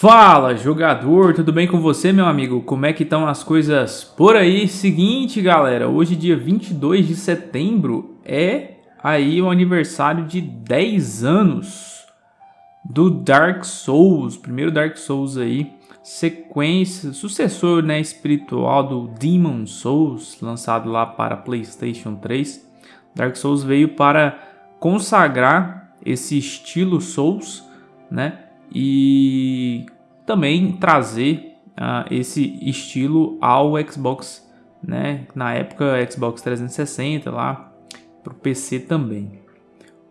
Fala jogador, tudo bem com você meu amigo? Como é que estão as coisas por aí? Seguinte galera, hoje dia 22 de setembro é aí o aniversário de 10 anos do Dark Souls, primeiro Dark Souls aí, sequência, sucessor né, espiritual do Demon Souls, lançado lá para Playstation 3. Dark Souls veio para consagrar esse estilo Souls, né? E também trazer uh, esse estilo ao Xbox, né? Na época Xbox 360 lá para o PC também.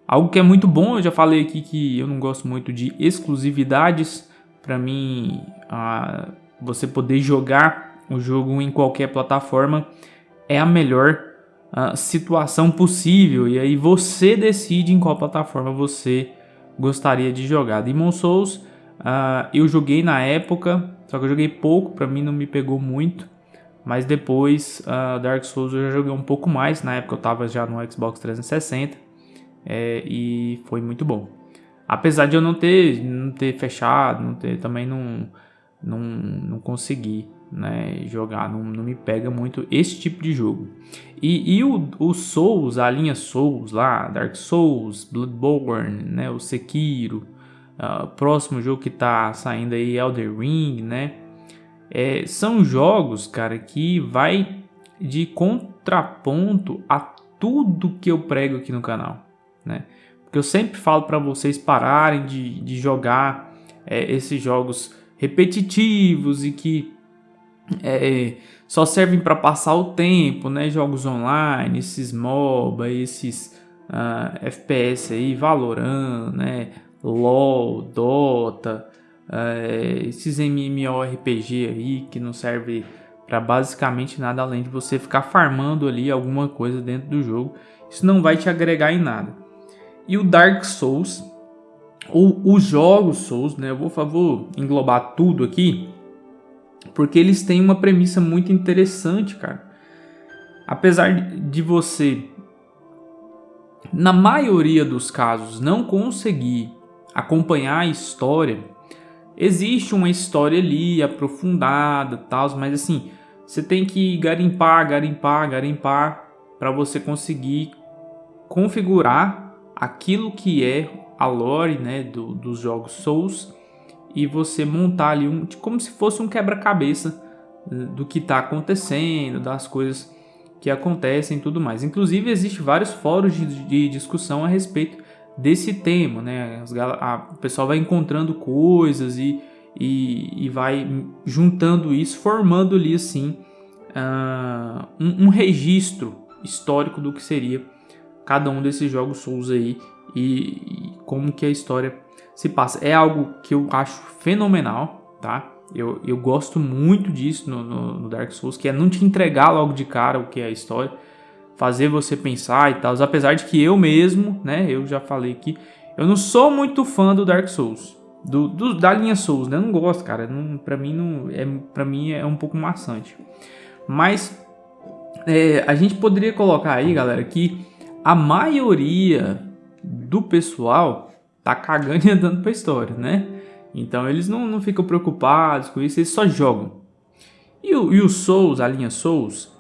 Algo que é muito bom, eu já falei aqui que eu não gosto muito de exclusividades. Para mim, uh, você poder jogar o jogo em qualquer plataforma é a melhor uh, situação possível. E aí você decide em qual plataforma você gostaria de jogar. Demon Souls uh, eu joguei na época, só que eu joguei pouco, para mim não me pegou muito. Mas depois uh, Dark Souls eu já joguei um pouco mais, na época eu estava já no Xbox 360 é, e foi muito bom. Apesar de eu não ter, não ter fechado, não ter, também não, não, não consegui né, jogar, não, não me pega muito esse tipo de jogo. E, e o, o Souls, a linha Souls lá, Dark Souls, Bloodborne, né, o Sekiro, uh, próximo jogo que tá saindo aí, Elder Ring, né, é, são jogos, cara, que vai de contraponto a tudo que eu prego aqui no canal, né, porque eu sempre falo para vocês pararem de, de jogar é, esses jogos repetitivos e que é, só servem para passar o tempo, né? Jogos online, esses MOBA, esses uh, ah, FPS aí, Valorant, né? LoL, Dota, uh, esses MMORPG aí que não serve para basicamente nada além de você ficar farmando ali alguma coisa dentro do jogo. Isso não vai te agregar em nada. E o Dark Souls, ou os jogos Souls, né? Eu vou, favor, englobar tudo aqui porque eles têm uma premissa muito interessante, cara. Apesar de você, na maioria dos casos, não conseguir acompanhar a história, existe uma história ali aprofundada, tal, mas assim, você tem que garimpar, garimpar, garimpar para você conseguir configurar aquilo que é a lore né, do, dos jogos Souls e você montar ali um, como se fosse um quebra-cabeça eh, do que está acontecendo, das coisas que acontecem e tudo mais. Inclusive, existe vários fóruns de, de discussão a respeito desse tema, né? O pessoal vai encontrando coisas e, e, e vai juntando isso, formando ali assim uh, um, um, registro histórico do que seria cada um desses jogos Souls aí e, e como que a história se passa. É algo que eu acho fenomenal, tá? Eu, eu gosto muito disso no, no, no, Dark Souls, que é não te entregar logo de cara o que é a história, fazer você pensar e tal. Apesar de que eu mesmo, né, eu já falei aqui, eu não sou muito fã do Dark Souls, do, do da linha Souls, né? Eu não gosto, cara. Não, pra mim não é, para mim é um pouco maçante. Mas é, a gente poderia colocar aí, galera, que a maioria do pessoal tá cagando e andando pra história, né? Então eles não, não ficam preocupados com isso, eles só jogam. E o, e o Souls, a linha Souls,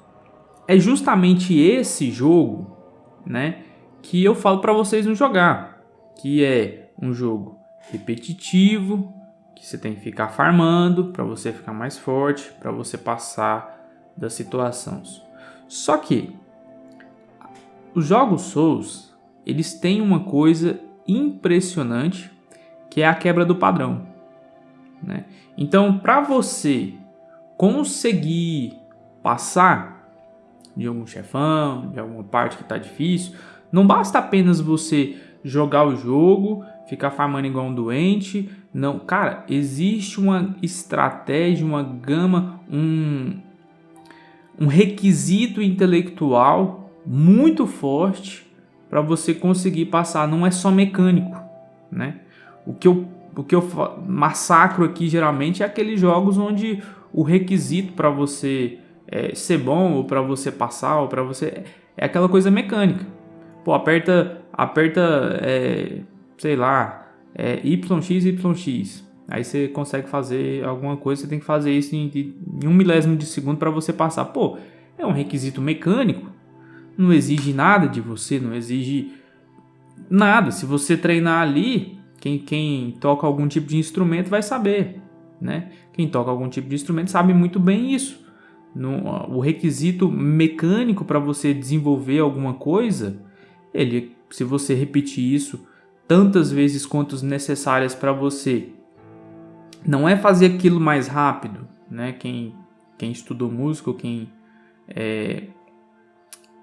é justamente esse jogo, né? Que eu falo para vocês não jogar. Que é um jogo repetitivo, que você tem que ficar farmando para você ficar mais forte, para você passar das situações. Só que os jogos Souls, eles têm uma coisa impressionante, que é a quebra do padrão. Né? Então, para você conseguir passar de algum chefão, de alguma parte que está difícil, não basta apenas você jogar o jogo, ficar farmando igual um doente. Não, cara, existe uma estratégia, uma gama, um, um requisito intelectual muito forte para você conseguir passar. Não é só mecânico, né? O que eu, o que eu massacro aqui geralmente é aqueles jogos onde o requisito para você é, ser bom ou para você passar ou para você é aquela coisa mecânica. Pô, aperta, aperta, é, sei lá, é, YX. Aí você consegue fazer alguma coisa, você tem que fazer isso em, em um milésimo de segundo para você passar. Pô, é um requisito mecânico, não exige nada de você, não exige nada. Se você treinar ali, quem, quem toca algum tipo de instrumento vai saber, né? Quem toca algum tipo de instrumento sabe muito bem isso. No, o requisito mecânico para você desenvolver alguma coisa, ele, se você repetir isso tantas vezes quanto necessárias para você, não é fazer aquilo mais rápido, né? Quem, quem estudou música, quem é,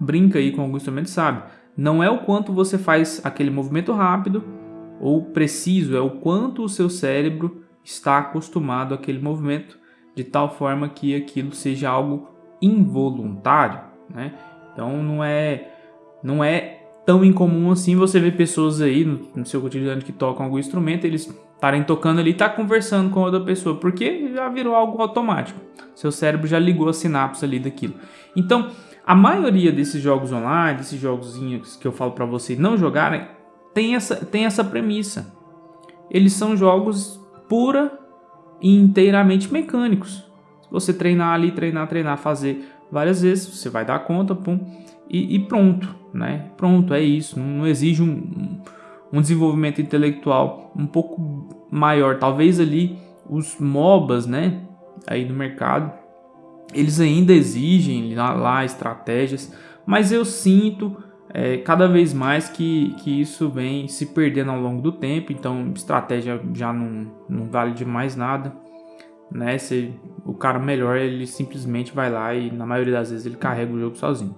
brinca aí com algum instrumento sabe. Não é o quanto você faz aquele movimento rápido ou preciso, é o quanto o seu cérebro está acostumado àquele movimento de tal forma que aquilo seja algo involuntário, né? Então não é não é tão incomum assim você ver pessoas aí no, no seu cotidiano que tocam algum instrumento, eles estarem tocando ali e tá conversando com outra pessoa, porque já virou algo automático. Seu cérebro já ligou a sinapse ali daquilo. Então, a maioria desses jogos online, desses jogos que eu falo para vocês não jogarem, tem essa, tem essa premissa. Eles são jogos pura e inteiramente mecânicos. Se você treinar ali, treinar, treinar, fazer várias vezes, você vai dar conta, pum, e, e pronto, né? Pronto, é isso. Não, não exige um, um desenvolvimento intelectual um pouco maior. Talvez ali os MOBAs, né? Aí no mercado, eles ainda exigem lá, lá estratégias, mas eu sinto é, cada vez mais que, que isso vem se perdendo ao longo do tempo, então estratégia já não, não vale de mais nada. Né? Se, o cara melhor ele simplesmente vai lá e na maioria das vezes ele carrega o jogo sozinho,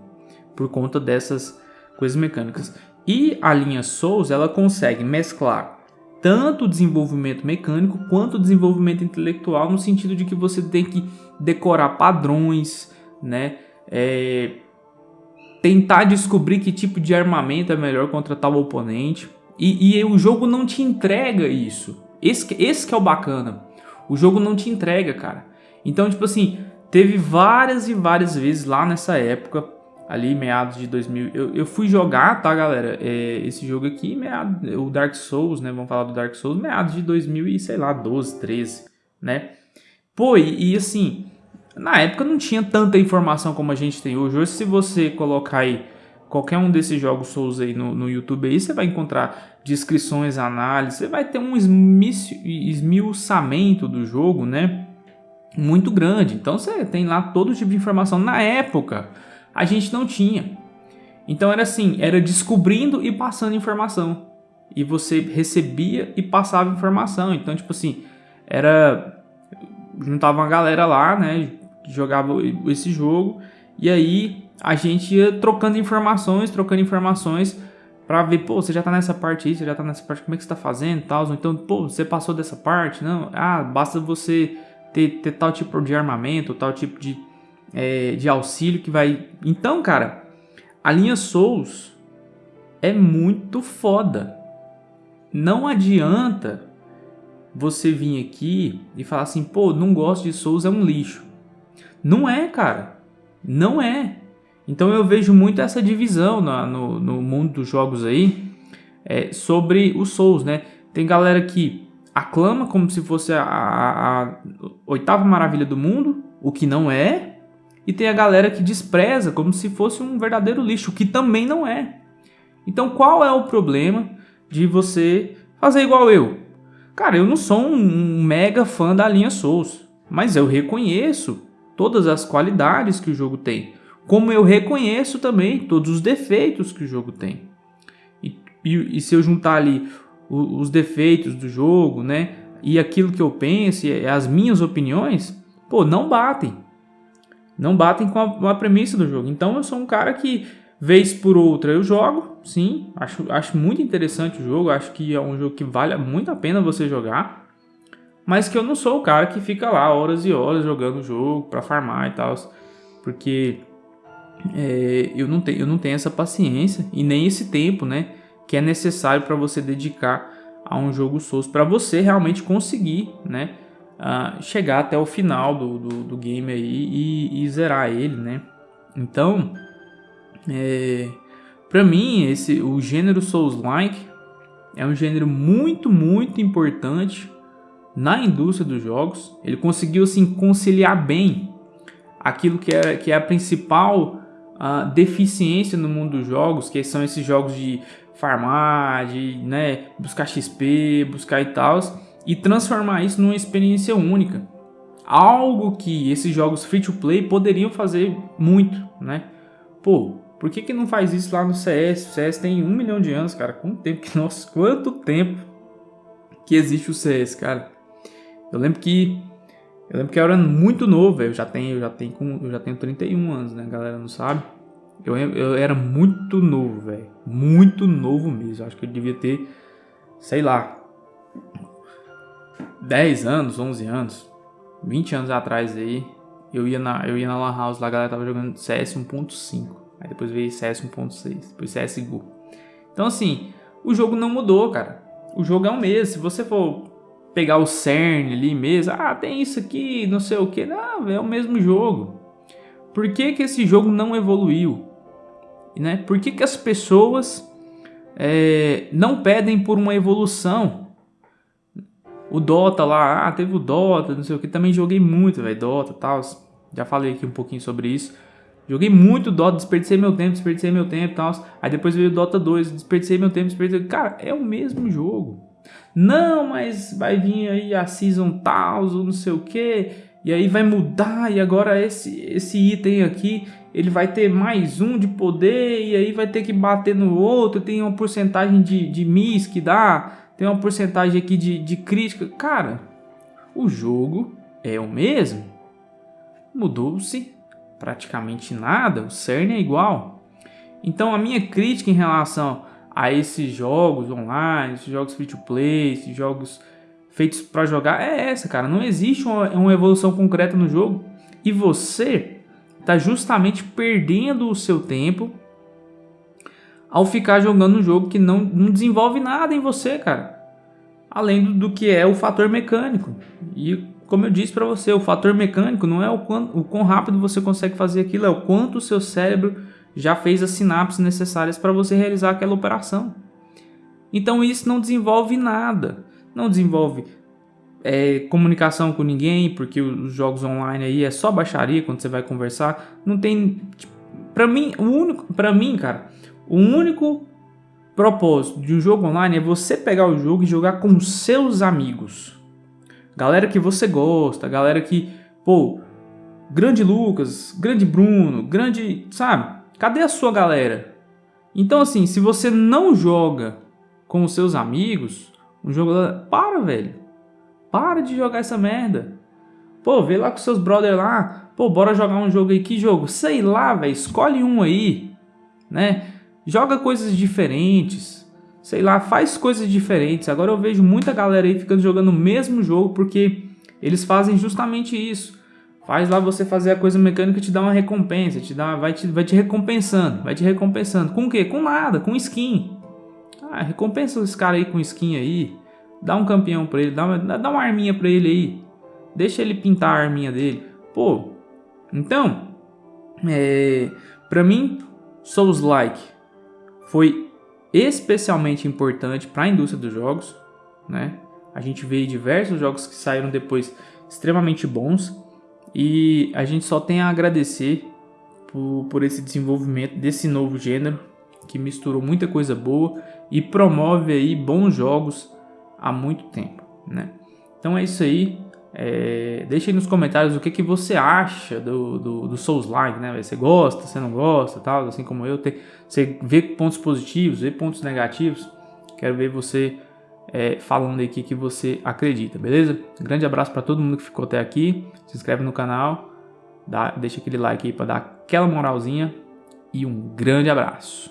por conta dessas coisas mecânicas. E a linha Souls ela consegue mesclar tanto o desenvolvimento mecânico quanto o desenvolvimento intelectual, no sentido de que você tem que decorar padrões, né? É, tentar descobrir que tipo de armamento é melhor contra tal oponente. E, e o jogo não te entrega isso. Esse, esse que é o bacana. O jogo não te entrega, cara. Então, tipo assim, teve várias e várias vezes lá nessa época, ali meados de 2000, eu, eu fui jogar, tá, galera? É, esse jogo aqui, meado, o Dark Souls, né? Vamos falar do Dark Souls, meados de 2000 e sei lá, 12, 13, né? Pô, e, e assim, na época não tinha tanta informação como a gente tem hoje. Hoje, se você colocar aí qualquer um desses jogos Souls aí no, no YouTube aí, você vai encontrar descrições, análises, você vai ter um esmiuçamento do jogo, né? Muito grande. Então você tem lá todo tipo de informação. Na época, a gente não tinha. Então era assim, era descobrindo e passando informação. E você recebia e passava informação. Então, tipo assim, era juntava uma galera lá, né? Jogava esse jogo e aí a gente ia trocando informações, trocando informações para ver, pô, você já tá nessa parte aí, você já tá nessa parte, como é que você tá fazendo, tal, então, pô, você passou dessa parte, não, ah, basta você ter, ter tal tipo de armamento, tal tipo de, é, de auxílio que vai... Então, cara, a linha Souls é muito foda. Não adianta você vir aqui e falar assim, pô, não gosto de Souls, é um lixo. Não é, cara. Não é. Então eu vejo muito essa divisão no, no, no mundo dos jogos aí é, sobre os Souls, né? Tem galera que aclama como se fosse a, a, a, oitava maravilha do mundo, o que não é. E tem a galera que despreza como se fosse um verdadeiro lixo, o que também não é. Então qual é o problema de você fazer igual eu? Cara, eu não sou um mega fã da linha Souls, mas eu reconheço todas as qualidades que o jogo tem, como eu reconheço também todos os defeitos que o jogo tem. E, e, e se eu juntar ali os, os defeitos do jogo, né, e aquilo que eu penso, e as minhas opiniões, pô, não batem. Não batem com a, com a premissa do jogo. Então eu sou um cara que vez por outra eu jogo, sim, acho, acho muito interessante o jogo, acho que é um jogo que vale muito a pena você jogar mas que eu não sou o cara que fica lá horas e horas jogando o jogo para farmar e tal, porque é, eu, não tenho, eu não tenho essa paciência e nem esse tempo, né, que é necessário para você dedicar a um jogo Souls, para você realmente conseguir, né, uh, chegar até o final do, do, do game aí e, e, zerar ele, né. Então, é, para mim, esse, o gênero Souls-like é um gênero muito, muito importante na indústria dos jogos, ele conseguiu assim conciliar bem aquilo que é, que é a principal uh, deficiência no mundo dos jogos, que são esses jogos de farmar, de né, buscar XP, buscar e tal, e transformar isso numa experiência única. Algo que esses jogos free to play poderiam fazer muito, né? Pô, por que, que não faz isso lá no CS? O CS tem um milhão de anos, cara. Quanto tempo que nossa, quanto tempo que existe o CS, cara? Eu lembro que eu lembro que eu era muito novo, eu já tenho, eu já tenho, eu já tenho 31 anos, né? Galera não sabe. Eu, eu era muito novo, velho. Muito novo mesmo. Acho que eu devia ter, sei lá, 10 anos, 11 anos, 20 anos atrás aí. Eu ia na, eu ia na Lan House lá, a galera tava jogando CS 1.5. Aí depois veio CS 1.6, depois CSGO. Então assim, o jogo não mudou, cara. O jogo é o mesmo. Se você for pegar o CERN ali mesmo, ah, tem isso aqui, não sei o que. Não, é o mesmo jogo. Por que, que esse jogo não evoluiu? Né? Por que, que as pessoas é, não pedem por uma evolução? O Dota lá, ah, teve o Dota, não sei o que, também joguei muito, velho, Dota e tal. Já falei aqui um pouquinho sobre isso. Joguei muito Dota, desperdicei meu tempo, desperdicei meu tempo e tal. Aí depois veio o Dota 2, desperdicei meu tempo, desperdicei. Cara, é o mesmo jogo. Não, mas vai vir aí a Season tal, não sei o que. E aí vai mudar, e agora esse, esse item aqui, ele vai ter mais um de poder, e aí vai ter que bater no outro, tem uma porcentagem de, de miss que dá, tem uma porcentagem aqui de, de crítica. Cara, o jogo é o mesmo. Mudou-se praticamente nada, o CERN é igual. Então a minha crítica em relação a esses jogos online, esses jogos free to play, esses jogos feitos para jogar é essa, cara. Não existe uma, uma evolução concreta no jogo e você está justamente perdendo o seu tempo ao ficar jogando um jogo que não, não desenvolve nada em você, cara. Além do, do que é o fator mecânico. E como eu disse para você, o fator mecânico não é o quão, o quão rápido você consegue fazer aquilo, é o quanto o seu cérebro já fez as sinapses necessárias para você realizar aquela operação. Então isso não desenvolve nada. Não desenvolve é, comunicação com ninguém, porque os jogos online aí é só baixaria quando você vai conversar. Não tem. Tipo, para mim, o único. para mim, cara, o único propósito de um jogo online é você pegar o jogo e jogar com seus amigos galera que você gosta, galera que, pô, grande Lucas, grande Bruno, grande, sabe? Cadê a sua galera? Então assim, se você não joga com os seus amigos, um jogo, para, velho. Para de jogar essa merda. Pô, vê lá com seus brother lá. Pô, bora jogar um jogo aí. Que jogo? Sei lá, velho. Escolhe um aí, né? Joga coisas diferentes sei lá, faz coisas diferentes. Agora eu vejo muita galera aí ficando jogando o mesmo jogo porque eles fazem justamente isso. Faz lá você fazer a coisa mecânica te dá uma recompensa, te dá, vai, te, vai te recompensando, vai te recompensando. Com o quê? Com nada, com skin. Ah, recompensa esse cara aí com skin aí. Dá um campeão pra ele, dá uma, dá uma arminha pra ele aí. Deixa ele pintar a arminha dele. Pô, então, é, pra mim, Souls Like foi especialmente importante para a indústria dos jogos, né? A gente vê diversos jogos que saíram depois extremamente bons e a gente só tem a agradecer por, por esse desenvolvimento desse novo gênero que misturou muita coisa boa e promove aí bons jogos há muito tempo, né? Então é isso aí. É, deixa aí nos comentários o que, que você acha do, do, do Souls-like, né? Você gosta, você não gosta, tal, assim como eu. Tem, você vê pontos positivos, vê pontos negativos. Quero ver você é, falando aqui que você acredita, beleza? Grande abraço para todo mundo que ficou até aqui. Se inscreve no canal, dá, deixa aquele like aí para dar aquela moralzinha. E um grande abraço.